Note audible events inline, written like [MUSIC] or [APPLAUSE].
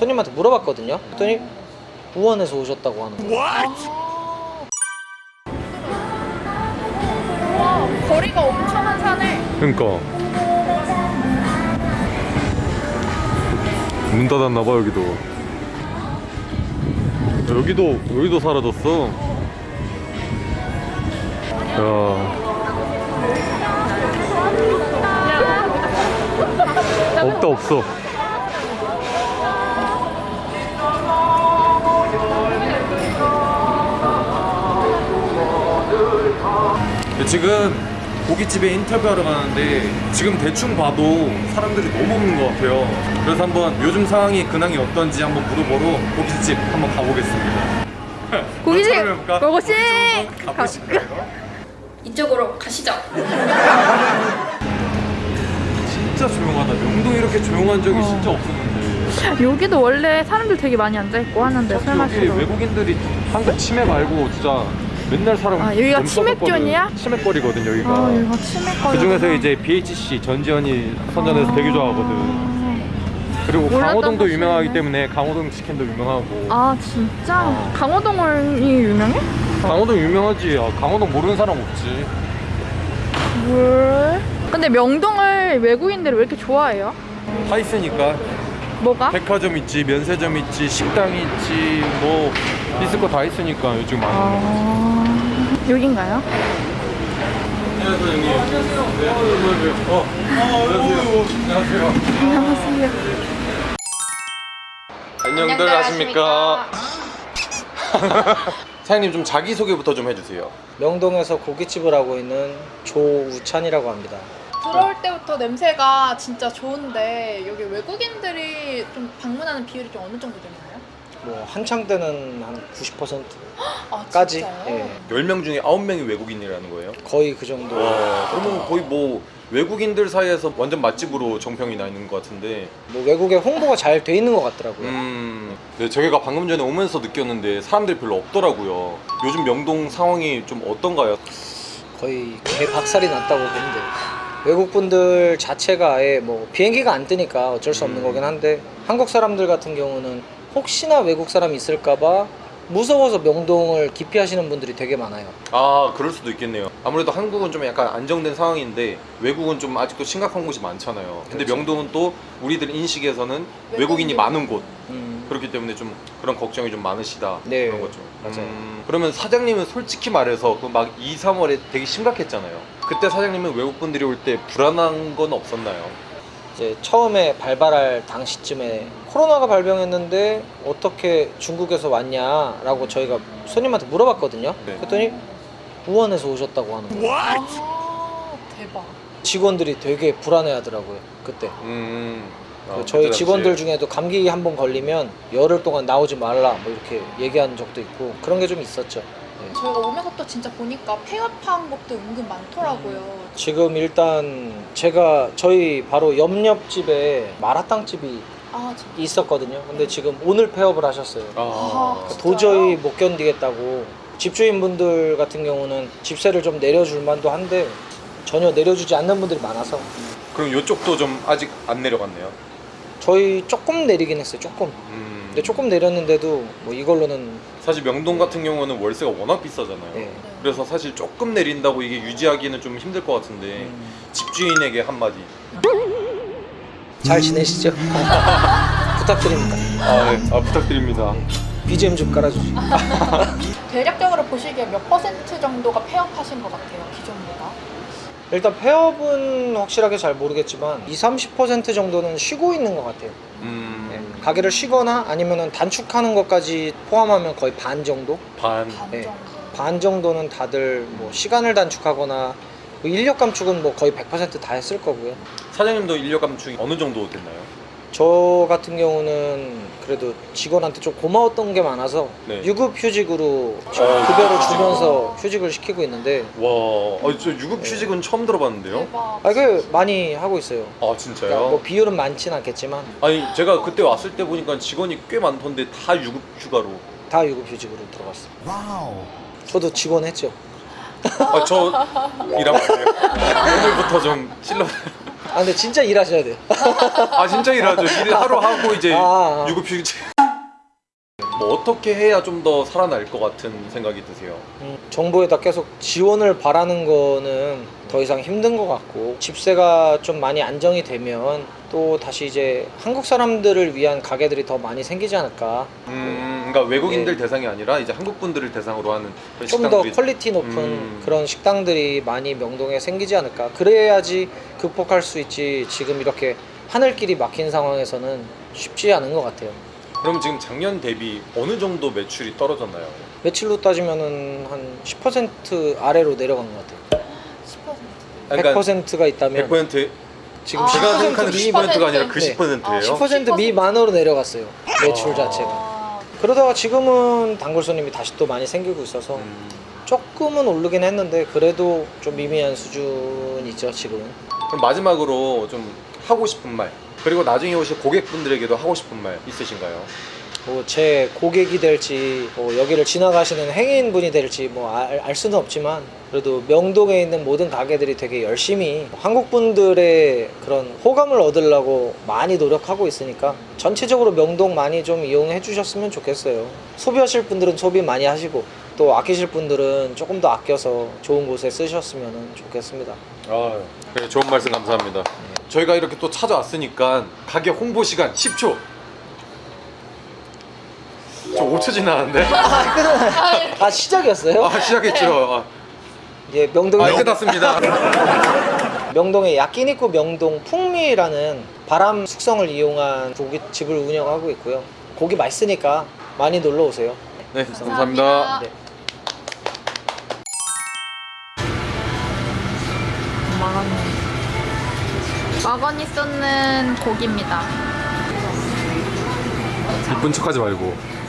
손님한테 물어봤거든요. 그랬더니 우원에서 오셨다고 하는 거예요. 와 거리가 엄청난 산에. 그러니까. 문 닫았나봐 여기도. 여기도 여기도 사라졌어. 야. 없다 없어 지금 고깃집에 인터뷰하러 가는데 지금 대충 봐도 사람들이 너무 없는 것 같아요. 그래서 한번 요즘 상황이 근황이 어떤지 한번 물어보러 고깃집 한번 가보겠습니다. [LAUGHS] 고깃집? 고고씨 가보실까요? [LAUGHS] 이쪽으로 가시죠. [LAUGHS] 진짜 조용하다. 명동 이렇게 조용한 적이 진짜 없었는데. 여기도 원래 사람들 되게 많이 앉아있고 하는데 술 여기 마시러 외국인들이 한국 치맥 말고 진짜 맨날 사람 아, 여기가. 치맥존이야? 치맥거리거든 여기가 아 여기가 치맥거리 그 중에서 이제 BHC 전지현이 선전해서 되게 좋아하거든. 그리고 강호동도. 유명하기 때문에 강호동 치킨도 유명하고. 아 진짜? 어. 강호동이 유명해? 강호동 유명하지. 아, 강호동 모르는 사람 없지. 뭘? 근데 명동을 외국인들이 왜 이렇게 좋아해요? 다 있으니까 뭐가? 백화점 있지, 면세점 있지, 식당 있지, 뭐 있을 거 다 있으니까 요즘 많이. 아... 여긴가요? 안녕하세요 형님. 안녕하세요. 어. 안녕하세요. 안녕하세요. 안녕하세요 안녕들 하십니까? [LAUGHS] 사장님 좀 자기 소개부터 좀 해주세요. 명동에서 고깃집을 하고 있는 조우찬이라고 합니다. 들어올 때부터 냄새가 진짜 좋은데 여기 외국인들이 좀 방문하는 비율이 좀 어느 정도 되나요? 뭐 한창 때는 한 90%까지 아? 예, 10명 중에 9명이 외국인이라는 거예요? 거의 그 정도. 와, 그러면 거의 뭐 외국인들 사이에서 완전 맛집으로 정평이 나 있는 것 같은데. 뭐 외국에 홍보가 잘 돼 있는 것 같더라고요. 음, 네, 저희가 방금 전에 오면서 느꼈는데 사람들이 별로 없더라고요. 요즘 명동 상황이 좀 어떤가요? 거의 개박살이 났다고 보면 돼요. 외국 분들 자체가 아예 뭐 비행기가 안 뜨니까 어쩔 수 없는 음. 거긴 한데 한국 사람들 같은 경우는 혹시나 외국 사람이 있을까봐 무서워서 명동을 기피하시는 분들이 되게 많아요. 아, 그럴 수도 있겠네요. 아무래도 한국은 좀 약간 안정된 상황인데 외국은 좀 아직도 심각한 곳이 많잖아요. 근데 그렇죠. 명동은 또 우리들 인식에서는 외국인. 외국인이 많은 곳. 음, 그렇기 때문에 좀 그런 걱정이 좀 많으시다 네, 그런 거죠. 맞아요. 음, 그러면 사장님은 솔직히 말해서 그 막 2, 3월에 되게 심각했잖아요. 그때 사장님은 외국 분들이 올 때 불안한 건 없었나요? 이제 처음에 발발할 당시쯤에 코로나가 발병했는데 어떻게 중국에서 왔냐라고 저희가 손님한테 물어봤거든요. 네. 그랬더니 우원에서 오셨다고 하는 거예요. 아 대박 직원들이 되게 불안해하더라고요. 그때. 음, 아, 그 저희 직원들. 중에도 감기 한 번 걸리면 열흘 동안 나오지 말라 뭐 이렇게 얘기한 적도 있고 그런 게 좀 있었죠. 네. 저희가 오면서 또 진짜 보니까 폐업한 곳도 은근 많더라고요 지금 일단 제가 저희 바로 옆옆집에 마라탕 집이 아 있었거든요. 근데 지금 오늘 폐업을 하셨어요. 아, 진짜요? 도저히 못 견디겠다고 집주인분들 같은 경우는 집세를 좀 내려줄 만도 한데 전혀 내려주지 않는 분들이 많아서 그럼 이쪽도 좀 아직 안 내려갔네요. 저희 조금 내리긴 했어요. 조금. 음, 근데 조금 내렸는데도 뭐 이걸로는 사실 명동 같은 경우는 월세가 워낙 비싸잖아요. 예. 그래서 사실 조금 내린다고 이게 유지하기는 좀 힘들 것 같은데 음, 집주인에게 한마디. 잘 지내시죠? [LAUGHS] 부탁드립니다. 아, 네. 아 부탁드립니다. BGM 좀 깔아주시고. [LAUGHS] 대략적으로 보시기에 몇 퍼센트 정도가 폐업하신 것 같아요 기존보다 일단 폐업은 확실하게 잘 모르겠지만 2, 30% 정도는 쉬고 있는 것 같아요. 음, 네. 가게를 쉬거나 아니면 단축하는 것까지 포함하면 거의 반 정도? 반. 반 네. 정도 반 정도는 다들 뭐 시간을 단축하거나 뭐 인력 감축은 뭐 거의 100%다 했을 거고요. 사장님도 인력 감축이 어느 정도 됐나요? 저 같은 경우는 그래도 직원한테 좀 고마웠던 게 많아서 네. 유급 휴직으로 지금 어, 급여를 휴직. 주면서 휴직을 시키고 있는데 와, 아, 저 유급 휴직은 처음 들어봤는데요. 대박 아, 그 많이 하고 있어요. 아 그러니까 진짜요? 뭐 비율은 많진 않겠지만 아니 제가 그때 왔을 때 보니까 직원이 꽤 많던데 다 유급 휴가로. 다 유급 휴직으로 들어갔어요. 저도 직원 했죠. 아 저 일하면 안 돼요. 오늘부터 좀 실러. 아 근데 진짜 일하셔야 돼요. 아 진짜 일하죠. 일 하루 하고 이제 아, 아. 유급 휴직. 뭐 어떻게 해야 좀 더 살아날 것 같은 생각이 드세요? 음, 정부에다 계속 지원을 바라는 거는 더 이상 힘든 것 같고 집세가 좀 많이 안정이 되면 또 다시 이제 한국 사람들을 위한 가게들이 더 많이 생기지 않을까? 음, 그러니까 외국인들 대상이 아니라 이제 한국 분들을 대상으로 하는 좀 더 quality 높은 음. 그런 식당들이 많이 명동에 생기지 않을까? 그래야지 극복할 수 있지 지금 이렇게 하늘길이 막힌 상황에서는 쉽지 않은 것 같아요. 그럼 지금 작년 대비 어느 정도 매출이 떨어졌나요? 매출로 따지면은 한10% 아래로 내려간 것 같아요. 10%. 100%가 있다면. 100% 지금 아, 제가 10% 생각하는 미- 10%가 아니라 그 네. 10%예요. 10% 미만으로 내려갔어요 매출 아. 자체가 아, 그러다가 지금은 단골 손님이 다시 또 많이 생기고 있어서 음. 조금은 오르긴 했는데 그래도 좀 미미한 수준이죠 지금은 그럼 마지막으로 좀 하고 싶은 말 그리고 나중에 오실 고객분들에게도 하고 싶은 말 있으신가요? 뭐 제 고객이 될지 뭐 여기를 지나가시는 행인분이 될지 뭐알 수는 없지만 그래도 명동에 있는 모든 가게들이 되게 열심히 한국 분들의 그런 호감을 얻으려고 많이 노력하고 있으니까 전체적으로 명동 많이 좀 이용해 주셨으면 좋겠어요 소비하실 분들은 소비 많이 하시고 또 아끼실 분들은 조금 더 아껴서 좋은 곳에 쓰셨으면 좋겠습니다 아, 네, 좋은 말씀 감사합니다. 저희가 이렇게 또 찾아왔으니까 가게 홍보 시간 10초. 저 5초 지나는데? 아 시작이었어요? 아 시작했죠. 아, 예, 명동에 아 끝났습니다. [LAUGHS] 명동의 야끼니쿠 명동 풍미라는 바람 숙성을 이용한 고깃집을 운영하고 있고요. 고기 맛있으니까 많이 놀러 오세요. 네 감사합니다. 감사합니다. 네. 마가니 쏟는 고기입니다. 이쁜 척하지 말고.